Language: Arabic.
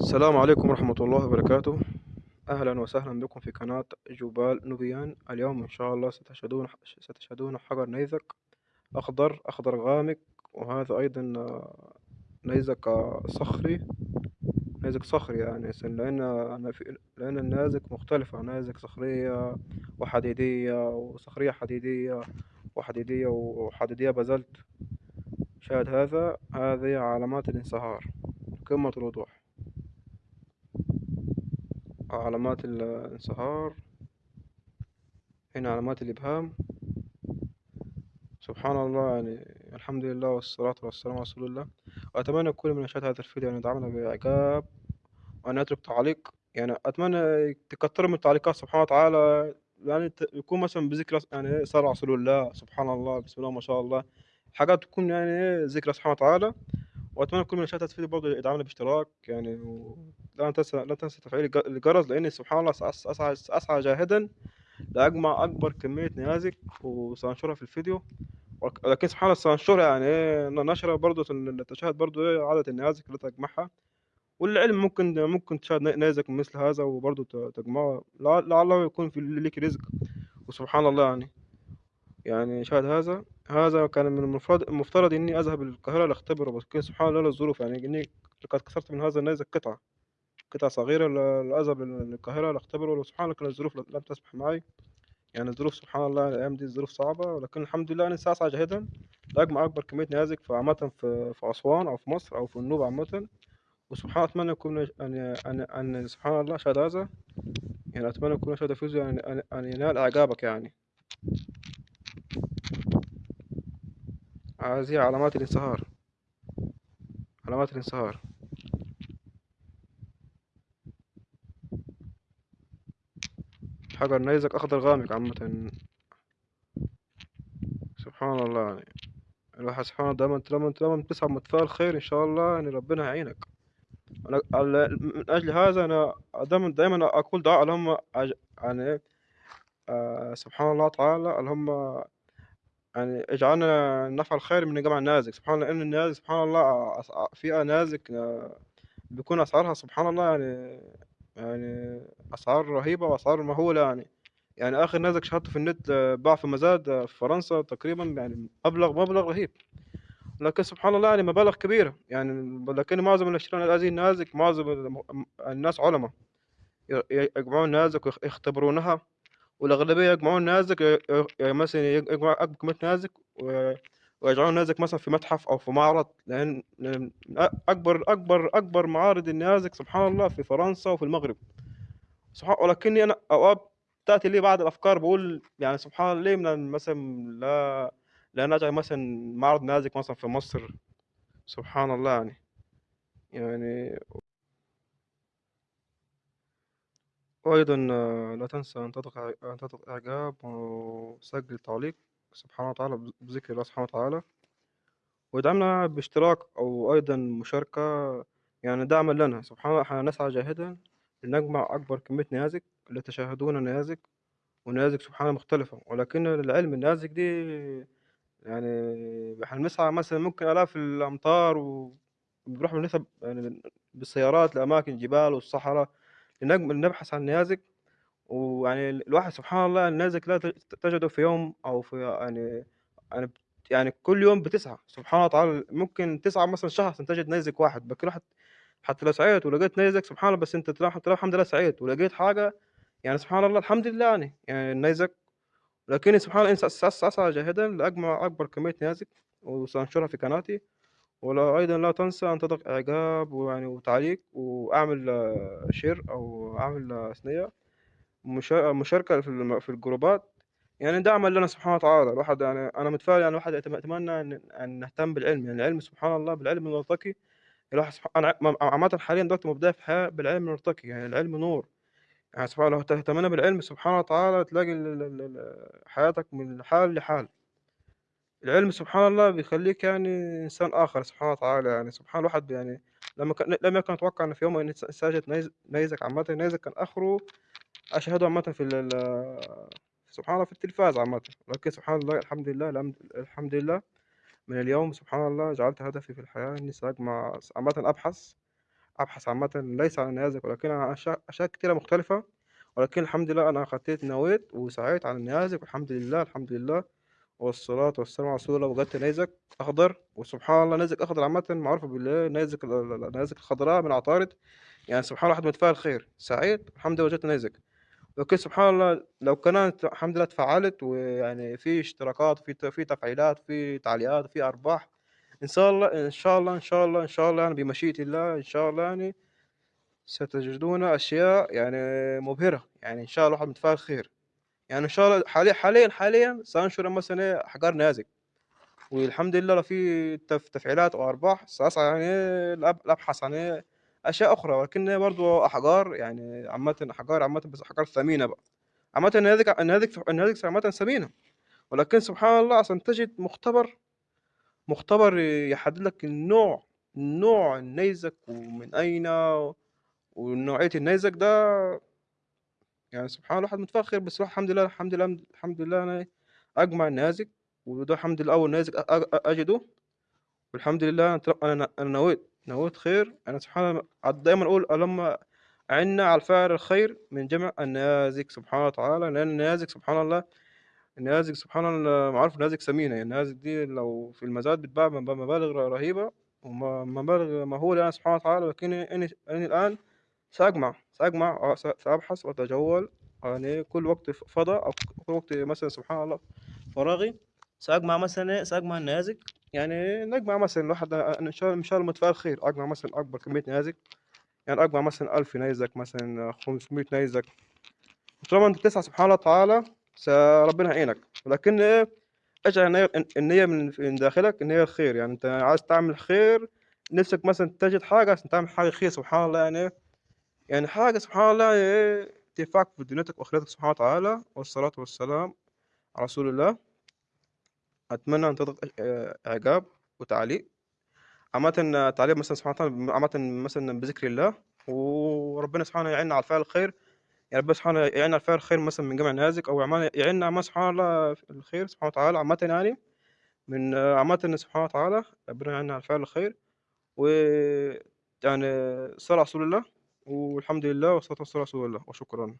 السلام عليكم ورحمة الله وبركاته. أهلا وسهلا بكم في قناة جبال نوبيان اليوم إن شاء الله ستشهدون ستشهدون حجر نيزك أخضر أخضر غامق وهذا أيضا نيزك صخري. نيزك صخري يعني لأن لأن النيازك مختلفة. نيازك صخرية وحديدية وصخرية حديدية وحديدية وحديدية بازلت. شاهد هذا؟ هذه علامات الانصهار. قمة الوضوح. علامات الانصهار هنا علامات الإبهام. سبحان الله يعني الحمد لله والصلاة والسلام على رسول الله. وأتمنى كل من يشاهد هذا الفيديو أن يدعمنا بإعجاب وأن يترك تعليق. يعني أتمنى تكتروا من التعليقات سبحانه وتعالى يعني يكون مثلا بذكر يعني صلى على رسول الله سبحان الله بسم الله ما شاء الله. حاجات تكون يعني ذكرى سبحانه وتعالى. وأتمنى كل من يشاهد هذا الفيديو برضه يدعمنا باشتراك يعني و... لا تنسى لا تنسى تفعيل الج- الجرس لأن سبحان الله أس- أسعى أسعى جاهدا لأجمع أكبر كمية نيازك وسأنشرها في الفيديو. ولك- لكن سبحان الله سأنشرها يعني إيه نشرة برضه تشاهد برضه إيه عدد النيازك اللي تجمعها. والعلم ممكن ممكن تشاهد ن- نيزك مثل هذا وبرضه ت- تجمعه. لع- لعله يكون في لك رزق. وسبحان الله يعني يعني شاهد هذا. هذا كان من المفترض المفترض إني أذهب القاهرة لأختبره بس كان سبحان الله الظروف يعني إني قد كسرت من هذا النيزك قطعة. قطعة صغيرة لأذهب للقاهرة لأختبره وسبحان الله الظروف لم تسمح معي. يعني الظروف سبحان الله الأيام دي الظروف صعبة ولكن الحمد لله أنا سأسعى جاهدا. لأجمع أكبر كمية نيازك في عامة في في أسوان أو في مصر أو في النوبة عامة. وسبحان الله أتمنى يكون أن أن أن سبحان الله شهد هذا. يعني أتمنى يكون شهد فيزو يعني أن أن ينال إعجابك يعني. هذه علامات الانصهار. علامات الانصهار. حجر نيزك أخضر غامق عامة. سبحان الله يعني. الواحد سبحان الله دايما طالما بتسعى متفائل خير إن شاء الله يعني ربنا هيعينك أنا من أجل هذا أنا دايما دايما أقول دعاء اللهم يعني آه سبحان الله تعالى اللهم يعني اجعلنا نفعل خير من جمع النازك. سبحان الله لأن النازك سبحان الله في نازك آه، بيكون أسعارها سبحان الله يعني يعني أسعار رهيبة وأسعار مهولة يعني. يعني آخر نازك شاهدته في النت باع في مزاد آه، في فرنسا تقريبا يعني مبلغ مبلغ رهيب. لكن سبحان الله يعني مبالغ كبيرة. يعني لكن معظم اللي يشترون هذه النازك معظم الناس علماء. يجمعون نازك ويختبرونها والأغلبية يجمعون نازك مثلا يجمعوا أكبر كمية نازك ويجعلون نازك مثلا في متحف أو في معرض لأن أكبر أكبر أكبر معارض النازك سبحان الله في فرنسا وفي المغرب. سبحان ولكني أنا أوقات تأتي لي بعض الأفكار بقول يعني سبحان الله ليه من مثلا لا لا نجعل مثلا معرض نازك مثلا في مصر؟ سبحان الله يعني. يعني وأيضا لا تنسى أن تضغط إعجاب وسجل تعليق. سبحانه وتعالى بذكر الله سبحانه وتعالى. وادعمنا باشتراك أو أيضا مشاركة يعني دعما لنا. سبحان الله نسعى جاهدا لنجمع أكبر كمية نيازك لتشاهدون نيازك ونيازك سبحان الله مختلفة. ولكن العلم النيازك دي يعني إحنا بنسعى مثلا ممكن آلاف الأمتار وبنروح بنسب يعني بالسيارات لأماكن الجبال والصحراء لنبحث عن نيازك. ويعني الواحد سبحان الله النيازك لا تج- تجده في يوم أو في يعني يعني يعني كل يوم بتسعى سبحان الله تعالى ممكن تسعى مثلا شهر تجد نيزك واحد لكن واحد حتى لو سعيت ولقيت نيزك سبحان الله بس أنت تلاقي الحمد لله سعيت ولقيت حاجة يعني سبحان الله الحمد لله يعني يعني النيزك لكني سبحان الله أسعى جاهدا لأجمع أكبر كمية نيازك وسأنشرها في قناتي. ولا أيضا لا تنسى أن تضغط إعجاب ويعني وتعليق وأعمل share أو أعمل ثنية. مشا- مشاركة في الجروبات يعني دعما لنا سبحانه وتعالى. الواحد يعني أنا متفائل يعني الواحد أتمنى أن أن نهتم بالعلم. يعني العلم سبحان الله بالعلم نرتقي الواحد سبحان أنا عامة حاليا دلوقتي مبدأ في الحياة بالعلم نرتقي يعني العلم نور. يعني سبحان الله لو اهتمينا بالعلم سبحانه وتعالى تلاقي حياتك من حال لحال. العلم سبحان الله بيخليك يعني إنسان آخر سبحانه وتعالى. يعني سبحان الواحد يعني لما كان لم يكن أتوقع أن في يوم ساجد نيز- نيزك عامة نيزك كان آخره أشاهده عامة في ال سبحان الله في التلفاز عامة. لكن سبحان الله الحمد لله الحمد لله. من اليوم سبحان الله جعلت هدفي في الحياة إني سأجمع عامة أبحث أبحث عامةً ليس عن النيازك ولكن عن أشياء كتيرة مختلفة، ولكن الحمد لله أنا خطيت نويت وسعيت على النيازك والحمد لله، الحمد لله، والصلاة والسلام على رسول الله، وجدت نيزك أخضر. وسبحان الله نيزك أخضر عامةً معروفة بالإيه، النيزك ال ال النيازك الخضراء من عطارد، يعني سبحان الله الواحد متفائل خير، سعيد الحمد لله وجدت نيزك، لكن سبحان الله. لو كانت الحمد لله اتفعّلت ويعني في اشتراكات وفي ت في تفعيلات وفي تعليقات وفي أرباح، إن شاء الله إن شاء الله، إن شاء الله، إن شاء الله يعني بمشيئة الله إن شاء الله يعني ستجدون أشياء يعني مبهرة، يعني إن شاء الله الواحد متفائل خير، يعني إن شاء الله حاليًا حاليًا حاليًا سأنشر مثلًا أحجار نيازك، والحمد لله لو في تف تفعيلات أو أرباح سأسعى يعني لأبحث عن إيه أشياء أخرى، ولكن برضه أحجار يعني عامةً أحجار عامةً بس أحجار ثمينة بقى، عامةً النيازك النيازك النيازك عامةً ثمينة، ولكن سبحان الله عشان تجد مختبر مختبر يحدد لك النوع نوع النيزك ومن أين ونوعية النيزك ده. يعني سبحان الله الواحد متفخر بس الواحد الحمد لله الحمد لله الحمد لله أنا أجمع النيازك وده الحمد لله أول نيزك أجده. والحمد لله أنا أنا نويت نويت خير. أنا سبحان الله عاد دايمًا أقول اللهم أعِنّا على فعل الخير من جمع النيازك سبحانه وتعالى، لأن النيازك سبحان الله النيازك سبحان الله معروف النيازك ثمينة، يعني النيازك دي لو في المزاد بتتباع ب بمبالغ رهيبة وم مبالغ مهولة يعني سبحانه وتعالى، ولكني إني إني الآن سأجمع سأجمع سأبحث وأتجول. يعني كل وقت ف فضا أو كل وقت مثلًا سبحان الله فراغي سأجمع مثلًا إيه؟ سأجمع النيازك، يعني نجمع مثلًا الواحد أنا إن شاء إن شاء الله متفائل خير، أجمع مثلًا أكبر كمية نيازك، يعني أجمع مثلًا 1000 نيزك مثلًا 500 نيزك، طالما أنت بتسعى سبحان الله تعالى ربنا هيعينك، ولكن اجعل النية الن النية من داخلك النية الخير، يعني أنت عايز تعمل خير نِفْسك مثلًا تجد حاجة عشان تعمل حاجة خير سبحان الله يعني يعني حاجة سبحان الله يعني تنفعك في دنيتك وآخرتك سبحانه وتعالى، والصلاة والسلام على رسول الله. أتمنى أن تضغط آآ إعجاب وتعليق، عامةً تعليق مثلًا سبحانه وتعالى عامةً مثلًا بذكر الله، وربنا سبحانه يعيننا على فعل الخير، يعني ربنا سبحانه يعيننا على فعل الخير مثلًا من جمع النيازك أو يعم يعيننا عامةً سبحان الله الخير سبحانه وتعالى. عامةً يعني من عامةً سبحانه وتعالى ربنا يعيننا على فعل الخير، ويعني الصلاة على رسول الله، والحمد لله والصلاة والسلام على رسول الله، وشكرًا.